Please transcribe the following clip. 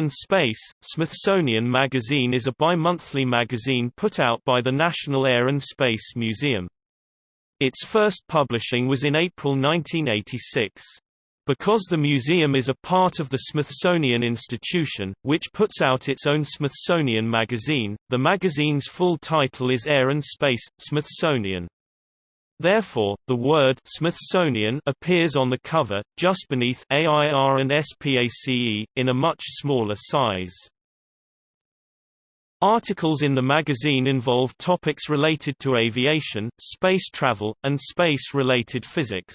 and Space, Smithsonian Magazine is a bi-monthly magazine put out by the National Air and Space Museum. Its first publishing was in April 1986. Because the museum is a part of the Smithsonian Institution, which puts out its own Smithsonian Magazine, the magazine's full title is Air and Space, Smithsonian. Therefore, the word Smithsonian appears on the cover, just beneath AIR and SPACE, in a much smaller size. Articles in the magazine involve topics related to aviation, space travel, and space-related physics.